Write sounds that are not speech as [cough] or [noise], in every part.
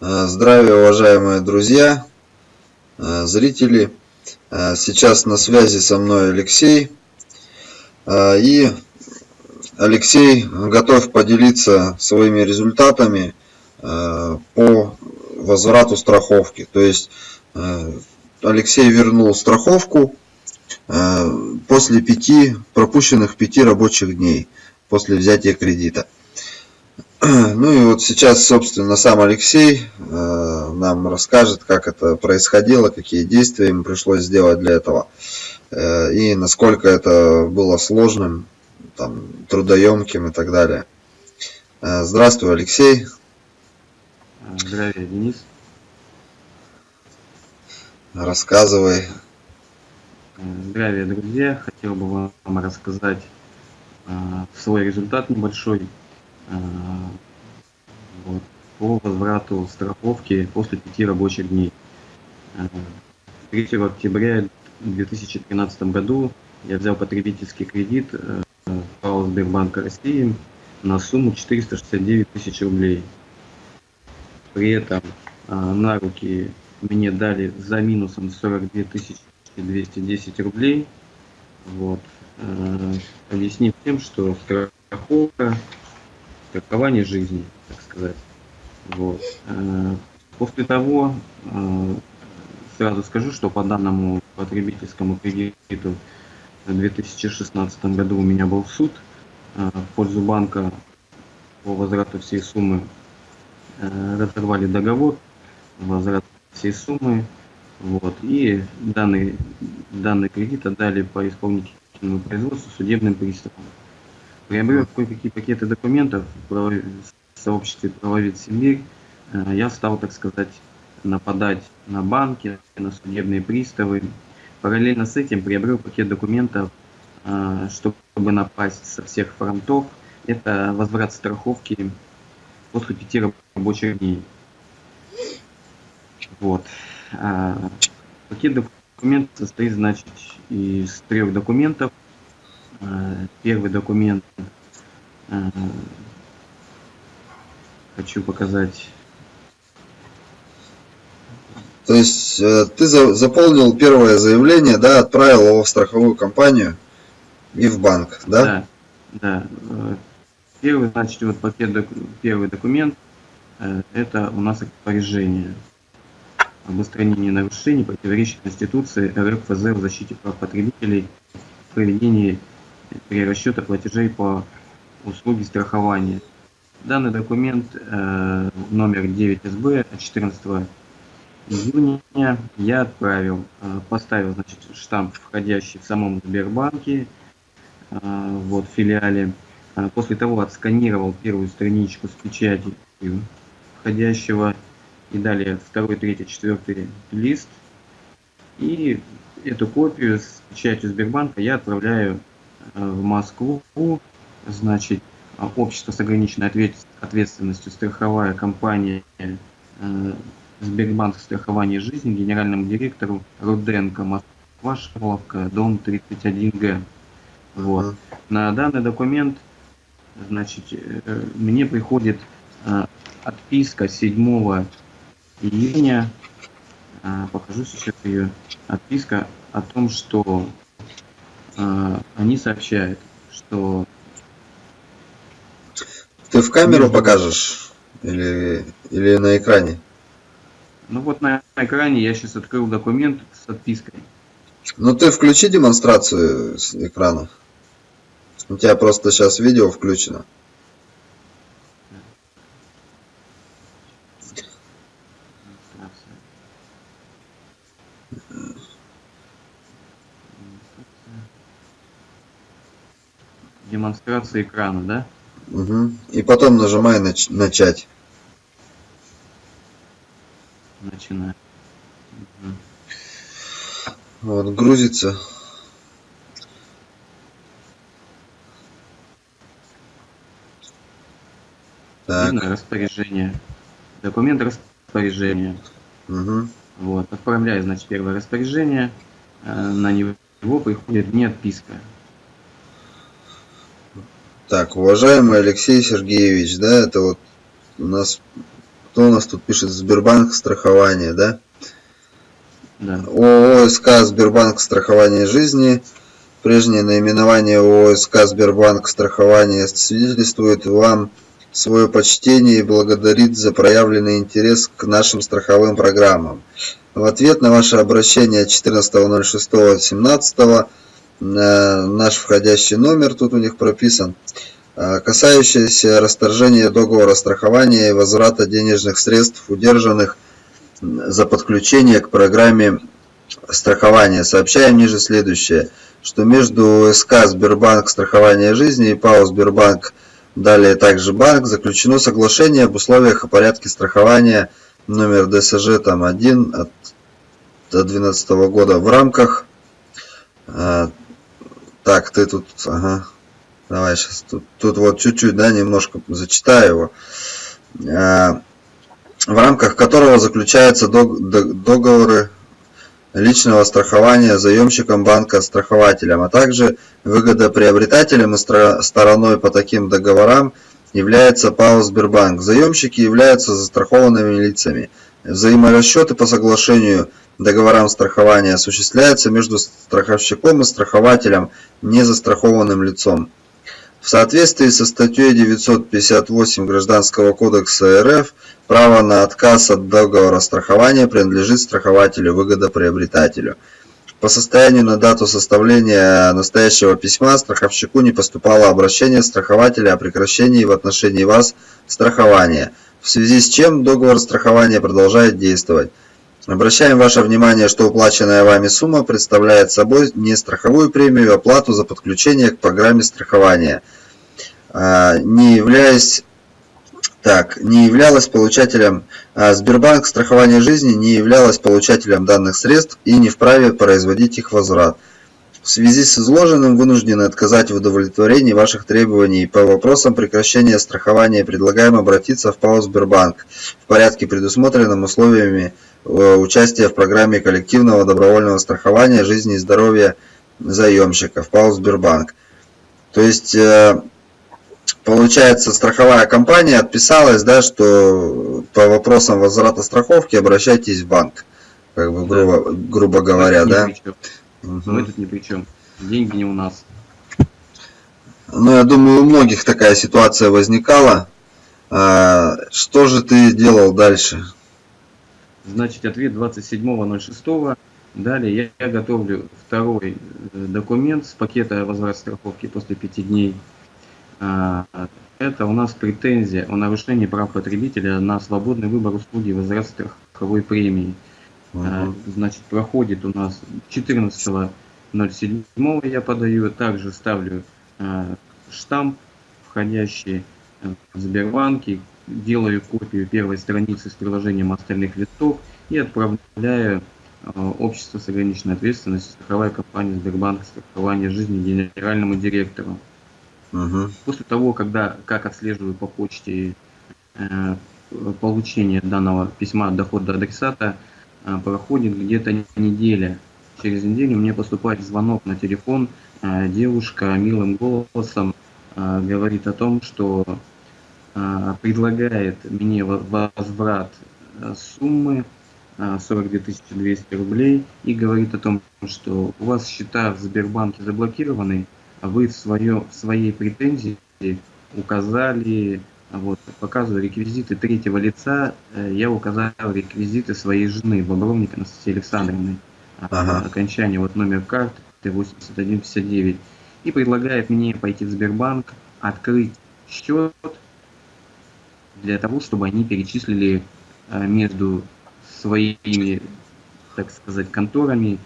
Э, здравия, уважаемые друзья, э, зрители. Э, сейчас на связи со мной Алексей. И Алексей готов поделиться своими результатами по возврату страховки. То есть Алексей вернул страховку после пяти пропущенных пяти рабочих дней после взятия кредита. [clears throat] Ну и вот сейчас, собственно, сам Алексей э, нам расскажет, как это происходило, какие действия ему пришлось сделать для этого, э, и насколько это было сложным, там, трудоемким и так далее. Э, здравствуй, Алексей. Здравия, Денис. Рассказывай. Здравия, друзья. Хотел бы вам рассказать свой результат небольшой вот, по возврату страховки после пяти рабочих дней. 3 э, октября 2013 году я взял потребительский кредит ПАО э, Сбербанка России на сумму 469 тысяч рублей. При этом на руки мне дали за минусом 42 210 рублей. Вот. Объяснив тем, что страховка страхование жизни, так сказать. Вот. Э, после того, э, сразу скажу, что по данному потребительскому кредиту в 2016 году у меня был суд э, в пользу банка по возврату всей суммы. Разорвали договор, возврат всей суммы. Вот, и данный, данный кредит отдали по исполнительному производству судебным приставам приобрел кое-какие пакеты документов в сообществе правовед Сибирь, э, я стал, так сказать, нападать на банки, на судебные приставы. Параллельно с этим приобрел пакет документов, э, чтобы напасть со всех фронтов. Это возврат страховки после пяти рабочих дней. Вот. Э, пакет документов состоит, значит, из трех документов – первый документ э, хочу показать. То есть э, ты заполнил первое заявление, да, отправил его в страховую компанию и в банк, да? Да, да. Первый, значит, вот пакет, первый документ, это у нас распоряжение об устранении нарушений, противоречащих Конституции РФЗ в защите прав потребителей проведении перерасчета платежей по услуге страхования. Данный документ э, номер 9СБ от 14 июня я отправил, э, поставил значит, штамп, входящий в самом Сбербанке, э, вот в филиале. После того отсканировал первую страничку с печатью входящего и далее второй, третий, четвертый лист. И эту копию с печатью Сбербанка я отправляю в Москву, значит, общество с ограниченной ответственностью, страховая компания э, Сбербанк страхования жизни, генеральному директору Руденко, Москва, Шарловка, дом 31Г. Вот. На данный документ, значит, э, мне приходит отписка 7 июня, покажу сейчас ее, отписка о том, что а, они сообщают, что... Ты в камеру между... покажешь? Или, или на экране? Ну вот на экране я сейчас открыл документ с отпиской. Ну ты включи демонстрацию с экрана. У тебя просто сейчас видео включено. демонстрация экрана, да? Угу. И потом нажимай нач начать. Начинаю. Угу. Вот, грузится. Так. Распоряжение. Документ распоряжения. Угу. Вот, отправляю, значит, первое распоряжение. Э, на него приходит мне отписка. Так, уважаемый Алексей Сергеевич, да, это вот у нас кто у нас тут пишет? Сбербанк страхование, да? Да. ООО СК Сбербанк страхование жизни. Прежнее наименование ООО СК Сбербанк страхование свидетельствует вам свое почтение и благодарит за проявленный интерес к нашим страховым программам. В ответ на ваше обращение 14.06.17 наш входящий номер, тут у них прописан, э, касающийся расторжения договора страхования и возврата денежных средств, удержанных за подключение к программе страхования. Сообщаем ниже следующее, что между СК Сбербанк страхование жизни и ПАО Сбербанк Далее также банк заключено соглашение об условиях и порядке страхования номер ДСЖ там 1 от 2012 года в рамках а, так ты тут ага, давай сейчас тут, тут вот чуть-чуть да немножко зачитаю его а, в рамках которого заключаются договоры личного страхования заемщиком банка страхователем, а также выгодоприобретателем и стороной по таким договорам является ПАО Сбербанк. Заемщики являются застрахованными лицами. Взаиморасчеты по соглашению договорам страхования осуществляются между страховщиком и страхователем, не застрахованным лицом. В соответствии со статьей 958 Гражданского кодекса РФ, право на отказ от договора страхования принадлежит страхователю-выгодоприобретателю. По состоянию на дату составления настоящего письма страховщику не поступало обращение страхователя о прекращении в отношении вас страхования, в связи с чем договор страхования продолжает действовать. Обращаем ваше внимание, что уплаченная вами сумма представляет собой не страховую премию, а плату за подключение к программе страхования, а, не являясь так, не являлась получателем а, Сбербанк страхования жизни не являлась получателем данных средств и не вправе производить их возврат. В связи с изложенным вынуждены отказать в удовлетворении ваших требований по вопросам прекращения страхования предлагаем обратиться в ПАО Сбербанк в порядке, предусмотренном условиями Э, участие в программе коллективного добровольного страхования жизни и здоровья заемщиков ПАО Сбербанк. То есть, э, получается, страховая компания отписалась, да, что по вопросам возврата страховки обращайтесь в банк, как бы грубо, грубо говоря, да? Угу. Мы тут ни при чем. Деньги не у нас. Ну, я думаю, у многих такая ситуация возникала. А, что же ты делал дальше? Значит, ответ 27.06. Далее я, готовлю второй э, документ с пакета возврат страховки после пяти дней. А, это у нас претензия о нарушении прав потребителя на свободный выбор услуги возврат страховой премии. Угу. Значит, проходит у нас 14.07 я подаю, также ставлю а, штамп, входящий в Сбербанке, делаю копию первой страницы с приложением остальных листов и отправляю э, общество с ограниченной ответственностью, страховая компания Сбербанк страхование жизни генеральному директору. Угу. После того, когда как отслеживаю по почте э, получение данного письма от дохода адресата, э, проходит где-то неделя. Через неделю мне поступает звонок на телефон, э, девушка милым голосом э, говорит о том, что а, предлагает мне возврат а, суммы 42 а, 200 рублей и говорит о том, что у вас счета в Сбербанке заблокированы, а вы в, свое, в своей претензии указали, вот, показываю реквизиты третьего лица, э, я указал реквизиты своей жены, Бобровник Анастасии Александровны, ага. окончание вот номер карты 8159, и предлагает мне пойти в Сбербанк, открыть счет для того, чтобы они перечислили э, между своими, так сказать, конторами,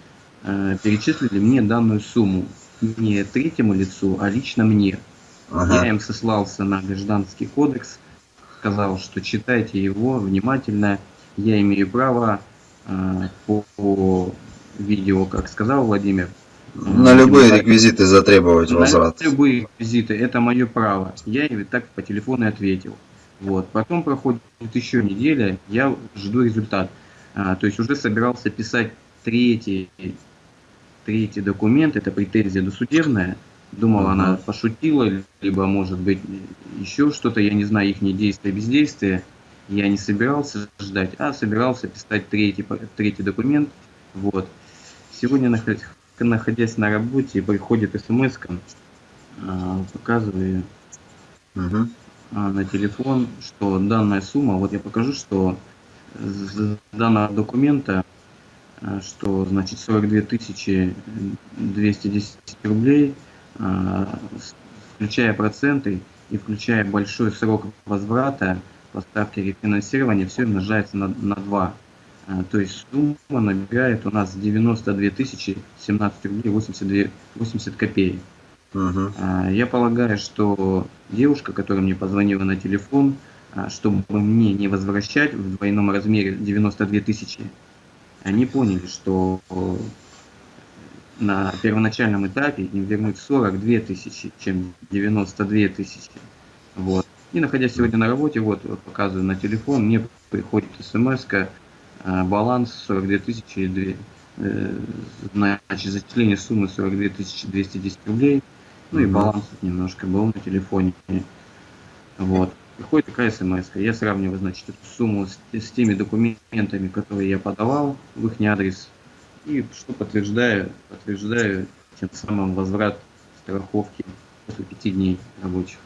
э, перечислили мне данную сумму. Не третьему лицу, а лично мне. Ага. Я им сослался на гражданский кодекс, сказал, что читайте его внимательно. Я имею право э, по, по видео, как сказал Владимир, на любые реквизиты затребовать на возврат. На любые реквизиты, это мое право. Я им так по телефону ответил. Вот. Потом проходит еще неделя, я жду результат. А, то есть уже собирался писать третий, третий документ, это претензия досудебная. Думал, она пошутила, либо может быть еще что-то, я не знаю, их действия, бездействия. я не собирался ждать, а собирался писать третий, третий документ. Вот. Сегодня, находясь на работе, приходит смс а, показываю угу. на телефон, что данная сумма, вот я покажу, что с данного документа, а, что значит 42 тысячи 210 рублей, включая проценты и включая большой срок возврата по ставке рефинансирования, все умножается на, на 2. То есть сумма набирает у нас 92 тысячи 17 рублей 82, 80 копеек. Угу. Я полагаю, что девушка, которая мне позвонила на телефон, чтобы мне не возвращать в двойном размере 92 тысячи, они поняли, что на первоначальном этапе им вернуть 42 тысячи, чем 92 тысячи. Вот. И находясь сегодня на работе, вот, вот показываю на телефон, мне приходит смс а, баланс 42 тысячи, э, значит, зачисление суммы 42 тысячи 210 рублей. Ну и баланс немножко был на телефоне. Вот. Приходит такая смс -ка. Я сравниваю, значит, эту сумму с, с теми документами, которые я подавал в их адрес. И что подтверждаю, подтверждаю тем самым возврат страховки после пяти дней рабочих.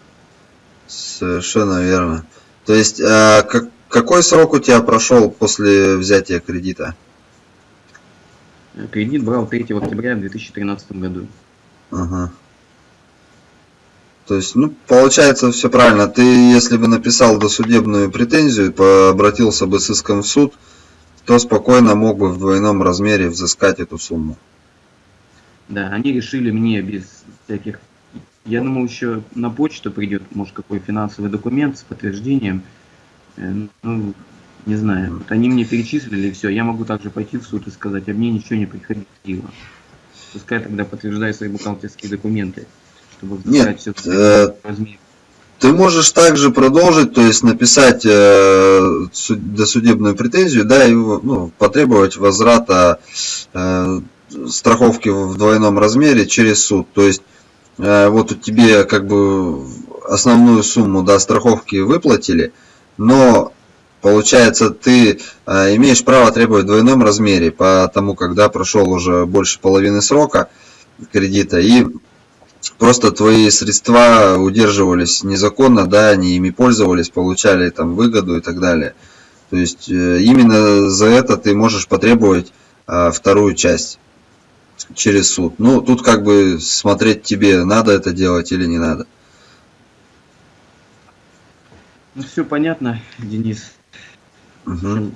Совершенно верно. То есть, а, как, какой срок у тебя прошел после взятия кредита? Кредит брал 3 октября в 2013 году. Ага. То есть, ну, получается все правильно. Ты, если бы написал досудебную претензию, обратился бы с иском в суд, то спокойно мог бы в двойном размере взыскать эту сумму. Да, они решили мне без всяких... Я думал, еще на почту придет, может, какой финансовый документ с подтверждением. Э, ну, не знаю. Вот они мне перечислили, и все. Я могу также пойти в суд и сказать, а мне ничего не приходило. Пускай тогда подтверждает свои бухгалтерские документы чтобы Нет, все э, ты можешь также продолжить, то есть написать э, досудебную претензию, да, и ну, потребовать возврата э, страховки в двойном размере через суд. То есть э, вот тебе как бы основную сумму да, страховки выплатили, но получается ты э, имеешь право требовать в двойном размере, потому когда прошел уже больше половины срока кредита и просто твои средства удерживались незаконно, да, они ими пользовались, получали там выгоду и так далее. То есть э, именно за это ты можешь потребовать а, вторую часть через суд. Ну, тут как бы смотреть тебе, надо это делать или не надо. Ну, все понятно, Денис. Угу.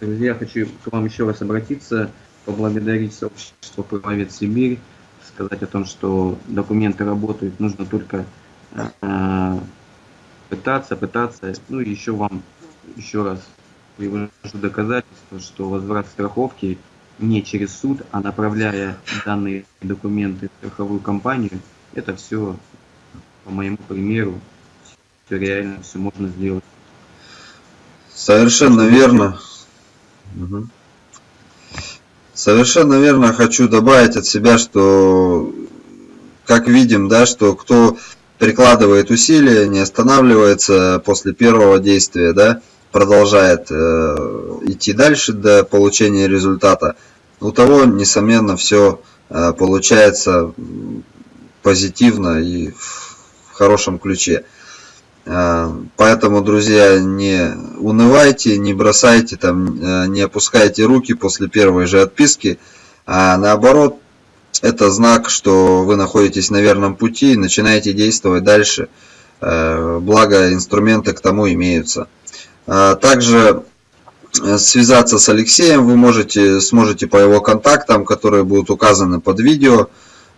Друзья, хочу к вам еще раз обратиться, поблагодарить сообщество «Правовед Сибирь», сказать о том, что документы работают, нужно только э, пытаться, пытаться. Ну еще вам еще раз привожу доказательство, что возврат страховки не через суд, а направляя данные документы в страховую компанию, это все по моему примеру, все реально, все можно сделать. Совершенно верно. Угу. Совершенно верно хочу добавить от себя, что как видим, да, что кто прикладывает усилия, не останавливается после первого действия, да, продолжает э, идти дальше до получения результата, у того, несомненно, все э, получается позитивно и в хорошем ключе. А, поэтому, друзья, не унывайте, не бросайте, там, э, не опускайте руки после первой же отписки, а наоборот, это знак, что вы находитесь на верном пути и начинаете действовать дальше. Э, благо, инструменты к тому имеются. А, также э, связаться с Алексеем вы можете, сможете по его контактам, которые будут указаны под видео.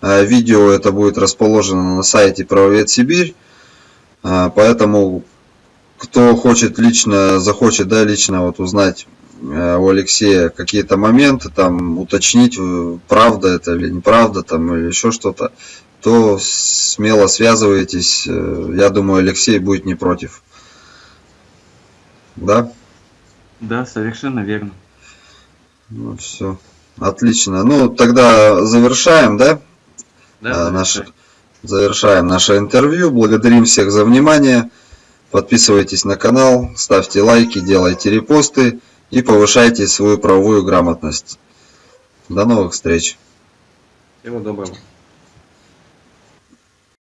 Видео это будет расположено на сайте Правовед Сибирь. А, поэтому, кто хочет лично, захочет, да, лично вот узнать э, у Алексея какие-то моменты, там, уточнить, э, правда это или неправда, там, или еще что-то, то смело связывайтесь. Э, я думаю, Алексей будет не против. Да? Да, совершенно верно. Ну, все. Отлично. Ну, тогда завершаем, да? Да, а, наш, завершаем наше интервью. Благодарим всех за внимание. Подписывайтесь на канал, ставьте лайки, делайте репосты и повышайте свою правовую грамотность. До новых встреч! Всего доброго.